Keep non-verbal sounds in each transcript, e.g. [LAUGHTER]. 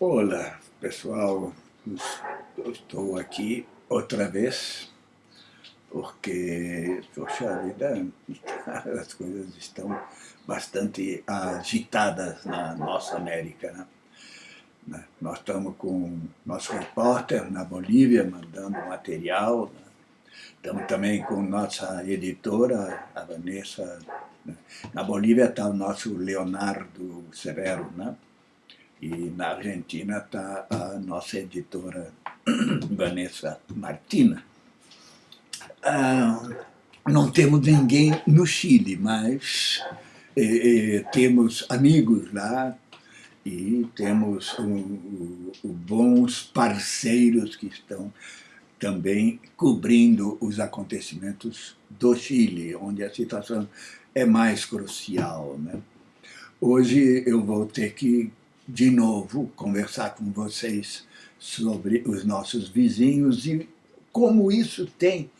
Olá, pessoal. Estou aqui outra vez porque, poxa vida, [LAUGHS] as coisas estão bastante agitadas na nossa América. Né? né? Nós estamos com nosso repórter na Bolívia mandando material. Né? Estamos também com nossa editora, a Vanessa. Né? Na Bolívia está o nosso Leonardo Severo, né? E na Argentina está a nossa editora [CLEARS THROAT] Vanessa Martina. Ah, não temos ninguém no Chile, mas eh, eh, temos amigos lá e temos bons parceiros que estão também cobrindo os acontecimentos do Chile, onde a situação é mais crucial. Né? Hoje eu vou ter que de novo conversar com vocês sobre os nossos vizinhos e como isso tem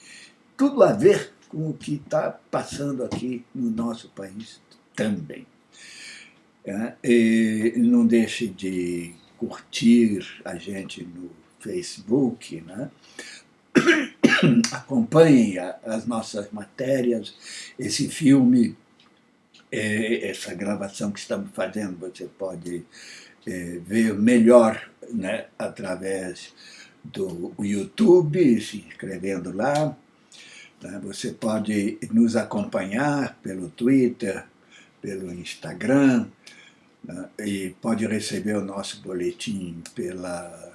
tudo a ver com o que está passando aqui no nosso país também. É, e não deixe de curtir a gente no Facebook, né? [COUGHS] acompanhe as nossas matérias, esse filme essa gravação que estamos fazendo, você pode é, ver melhor né, através do YouTube, se inscrevendo lá. Tá? Você pode nos acompanhar pelo Twitter, pelo Instagram, né? e pode receber o nosso boletim pela,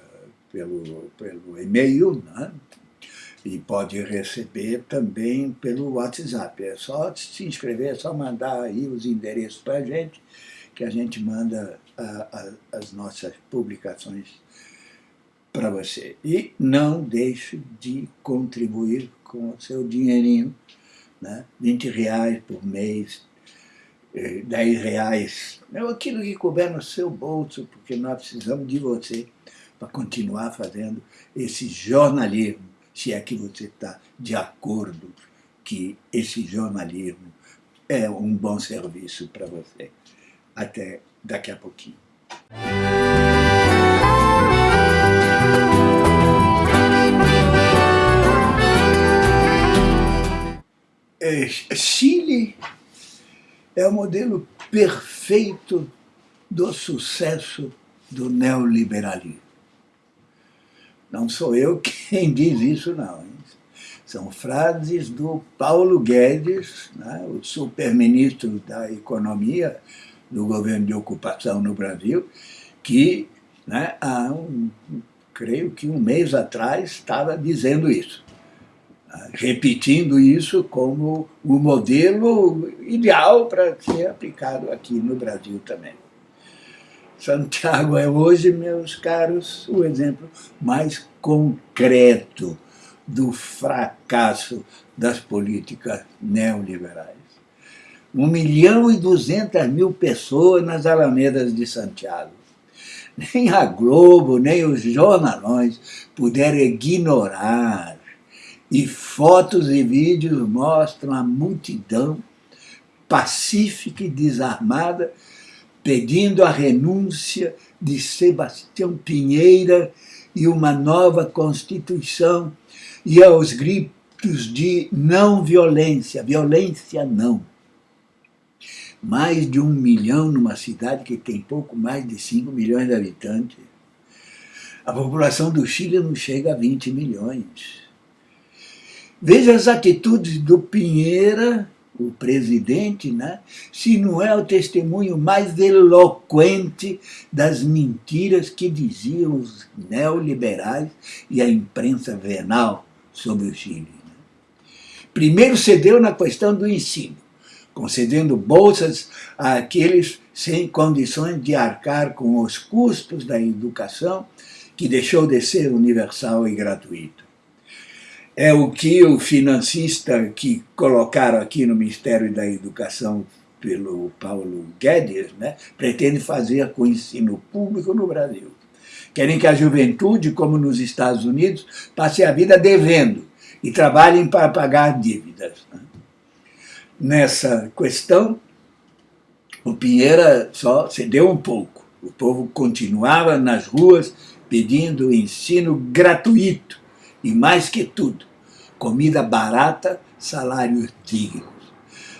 pelo, pelo e-mail, né? E pode receber também pelo WhatsApp. É só se inscrever, é só mandar aí os endereços para a gente, que a gente manda a, a, as nossas publicações para você. E não deixe de contribuir com o seu dinheirinho, né? 20 reais por mês, 10 eh, reais, é aquilo que couber no seu bolso, porque nós precisamos de você para continuar fazendo esse jornalismo se é que você está de acordo que esse jornalismo é um bom serviço para você. Até daqui a pouquinho. É, Chile é o modelo perfeito do sucesso do neoliberalismo. Não sou eu [LAUGHS] quem diz isso, não. São frases do Paulo Guedes, né, o superministro da Economia do governo de ocupação no Brasil, que né, há um, creio que um mês atrás estava dizendo isso, né, repetindo isso como o modelo ideal para ser aplicado aqui no Brasil também. Santiago é hoje, meus caros, o exemplo mais concreto do fracasso das políticas neoliberais. Um milhão e duzentas mil pessoas nas alamedas de Santiago. Nem a Globo, nem os jornalões puderam ignorar. E fotos e vídeos mostram a multidão pacífica e desarmada pedindo a renúncia de Sebastião Pinheira e uma nova Constituição, e aos gritos de não violência, violência não. Mais de um milhão numa cidade que tem pouco mais de 5 milhões de habitantes. A população do Chile não chega a 20 milhões. Veja as atitudes do Pinheira o presidente, né, se não é o testemunho mais eloquente das mentiras que diziam os neoliberais e a imprensa venal sobre o Chile. Né. Primeiro cedeu na questão do ensino, concedendo bolsas àqueles sem condições de arcar com os custos da educação, que deixou de ser universal e gratuito é o que o financista que colocaram aqui no Ministério da Educação pelo Paulo Guedes, né, pretende fazer com o ensino público no Brasil. Querem que a juventude, como nos Estados Unidos, passe a vida devendo e trabalhem para pagar dívidas. Né. Nessa questão, o Pinheira só cedeu um pouco. O povo continuava nas ruas pedindo ensino gratuito e, mais que tudo, comida barata, salários dignos.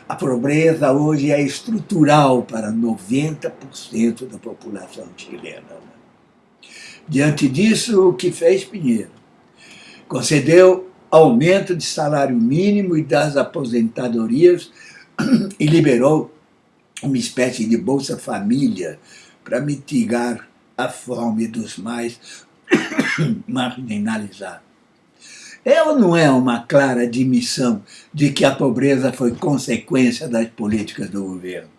A pobreza hoje é estrutural para 90% da população chilena. Diante disso, o que fez Pinheiro? Concedeu aumento de salário mínimo e das aposentadorias [CLEARS THROAT] e liberou uma espécie de Bolsa Família para mitigar a fome dos mais [CLEARS THROAT] marginalizados. É ou não é uma clara admissão de que a pobreza foi consequência das políticas do governo?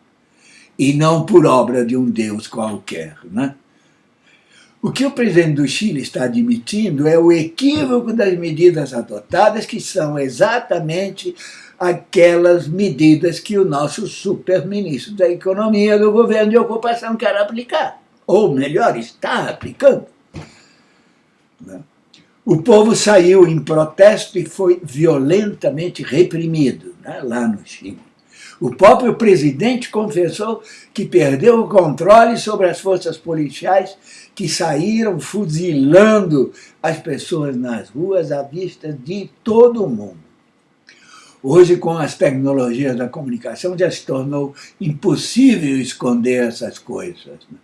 E não por obra de um Deus qualquer, né? O que o presidente do Chile está admitindo é o equívoco das medidas adotadas, que são exatamente aquelas medidas que o nosso super-ministro da Economia do governo de ocupação quer aplicar. Ou melhor, está aplicando. Né? O povo saiu em protesto e foi violentamente reprimido né, lá no Chile. O próprio presidente confessou que perdeu o controle sobre as forças policiais que saíram fuzilando as pessoas nas ruas à vista de todo mundo. Hoje, com as tecnologias da comunicação, já se tornou impossível esconder essas coisas. Né?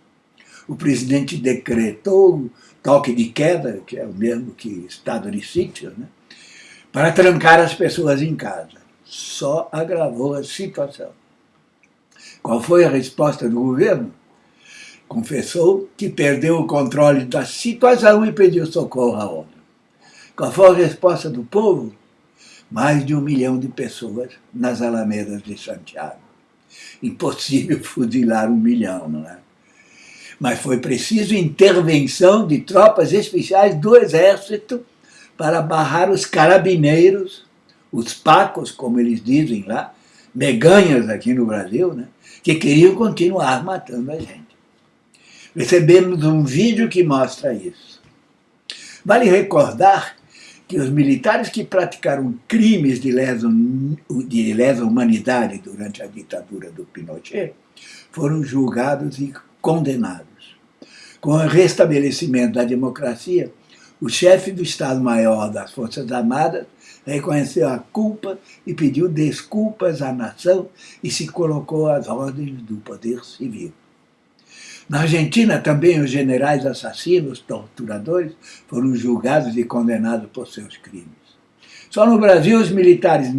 O presidente decretou toque de queda, que é o mesmo que estado de sítio, né? para trancar as pessoas em casa. Só agravou a situação. Qual foi a resposta do governo? confessou que perdeu o controle da situação e pediu socorro à obra. Qual foi a resposta do povo? Mais de um milhão de pessoas nas alamedas de Santiago. Impossível [LAUGHS] fuzilar um milhão, não é? Mas foi preciso intervenção de tropas especiais do Exército para barrar os carabineiros, os pacos, como eles dizem lá, meganhas aqui no Brasil, né? que queriam continuar matando a gente. Recebemos um vídeo que mostra isso. Vale recordar que os militares que praticaram crimes de lesa, de lesa humanidade durante a ditadura do Pinochet foram julgados e condenados. Com o restabelecimento da democracia, o chefe do Estado-Maior das Forças Armadas reconheceu a culpa e pediu desculpas à nação e se colocou às ordens do poder civil. Na Argentina também os generais assassinos, torturadores, foram julgados e condenados por seus crimes. Só no Brasil os militares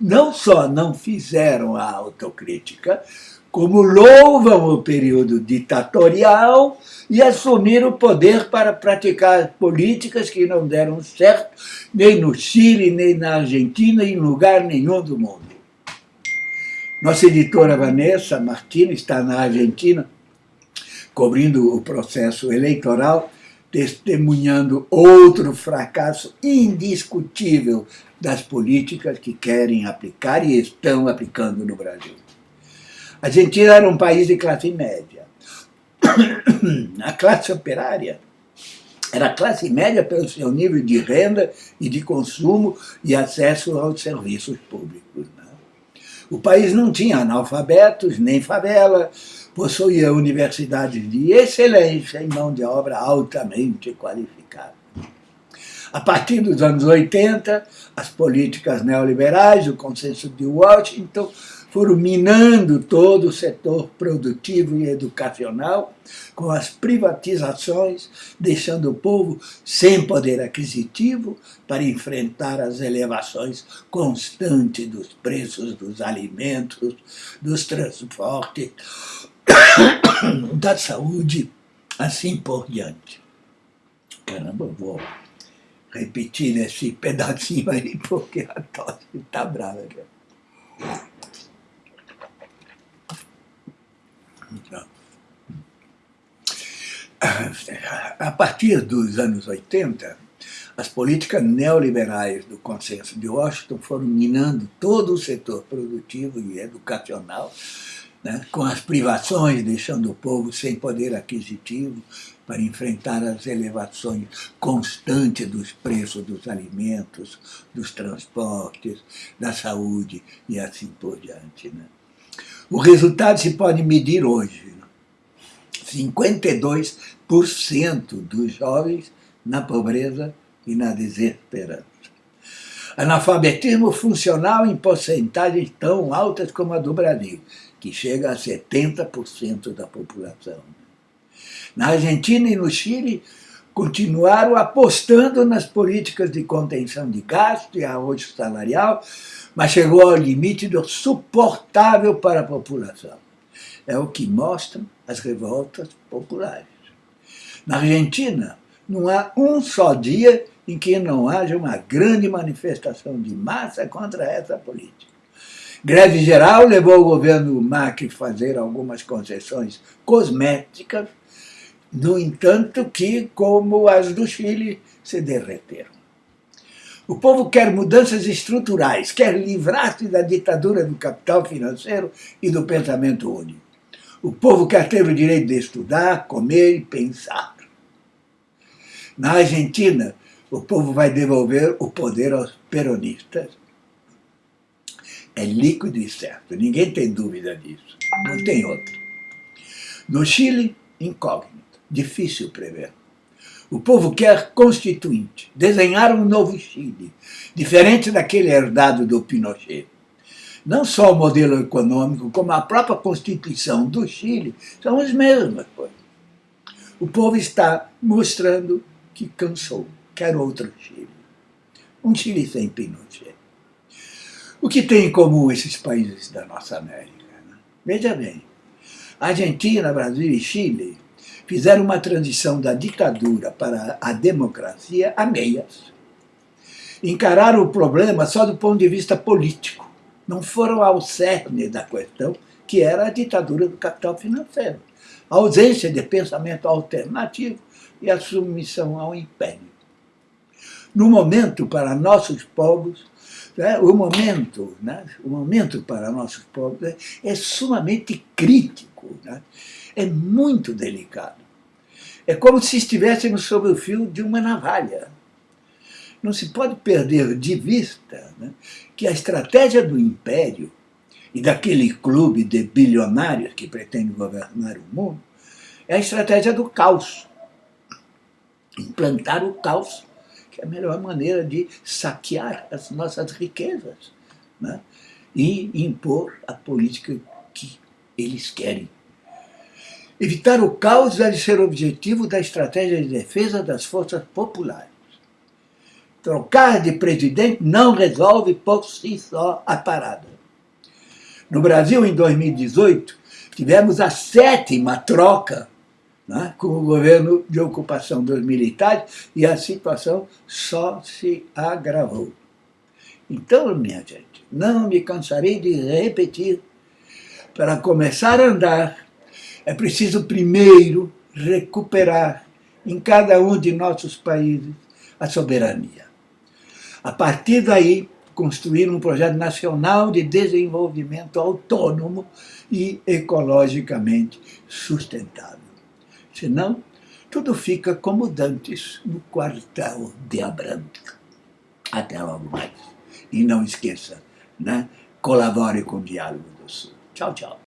não só não fizeram a autocrítica, como louvam o período ditatorial e assumiram o poder para praticar políticas que não deram certo nem no Chile, nem na Argentina, em lugar nenhum do mundo. Nossa editora Vanessa Martins está na Argentina cobrindo o processo eleitoral, testemunhando outro fracasso indiscutível das políticas que querem aplicar e estão aplicando no Brasil. A Argentina era um país de classe média. [COUGHS] A classe operária era a classe média pelo seu nível de renda e de consumo e acesso aos serviços públicos. Né? O país não tinha analfabetos, nem favela, possuía universidades de excelência em mão de obra altamente qualificada. A partir dos anos 80, as políticas neoliberais, o consenso de Washington, foram minando todo o setor produtivo e educacional com as privatizações, deixando o povo sem poder aquisitivo para enfrentar as elevações constantes dos preços dos alimentos, dos transportes, [COUGHS] da saúde, assim por diante. Caramba, vou repetir esse pedacinho aí, porque a tosse está brava. Então, a partir dos anos 80, as políticas neoliberais do consenso de Washington foram minando todo o setor produtivo e educacional, né, com as privações, deixando o povo sem poder aquisitivo para enfrentar as elevações constantes dos preços dos alimentos, dos transportes, da saúde e assim por diante. Né. O resultado se pode medir hoje. 52% dos jovens na pobreza e na desesperança. Analfabetismo funcional em porcentagens tão altas como a do Brasil, que chega a 70% da população. Na Argentina e no Chile, continuaram apostando nas políticas de contenção de gasto e arrojo salarial, mas chegou ao limite do suportável para a população. É o que mostram as revoltas populares. Na Argentina, não há um só dia em que não haja uma grande manifestação de massa contra essa política. Greve geral levou o governo Macri a fazer algumas concessões cosméticas, no entanto que, como as do Chile, se derreteram. O povo quer mudanças estruturais, quer livrar-se da ditadura do capital financeiro e do pensamento único. O povo quer ter o direito de estudar, comer e pensar. Na Argentina, o povo vai devolver o poder aos peronistas. É líquido e certo, ninguém tem dúvida disso, não tem outro. No Chile, incógnito, difícil prever. O povo quer constituinte, desenhar um novo Chile, diferente daquele herdado do Pinochet. Não só o modelo econômico, como a própria Constituição do Chile são as mesmas coisas. O povo está mostrando que cansou, quer outro Chile. Um Chile sem Pinochet. O que tem em comum esses países da nossa América? Né? Veja bem, Argentina, Brasil e Chile fizeram uma transição da ditadura para a democracia a meias. Encararam o problema só do ponto de vista político. Não foram ao cerne da questão, que era a ditadura do capital financeiro. A ausência de pensamento alternativo e a submissão ao império. No momento, para nossos povos, né, o momento, né, o momento para nossos povos é, é sumamente crítico, né, é muito delicado. É como se estivéssemos sob o fio de uma navalha. Não se pode perder de vista né, que a estratégia do império e daquele clube de bilionários que pretende governar o mundo é a estratégia do caos implantar o caos, que é a melhor maneira de saquear as nossas riquezas né? e impor a política que eles querem. Evitar o caos deve ser o objetivo da estratégia de defesa das forças populares. Trocar de presidente não resolve por si só a parada. No Brasil, em 2018, tivemos a sétima troca né, com o governo de ocupação dos militares e a situação só se agravou. Então, minha gente, não me cansarei de repetir, para começar a andar, é preciso primeiro recuperar em cada um de nossos países a soberania. A partir daí, construir um projeto nacional de desenvolvimento autônomo e ecologicamente sustentável. Senão, tudo fica como dantes no quartel de Abrantes. Até logo mais. E não esqueça, né? colabore com o Diálogo do Sul. Tchau, tchau.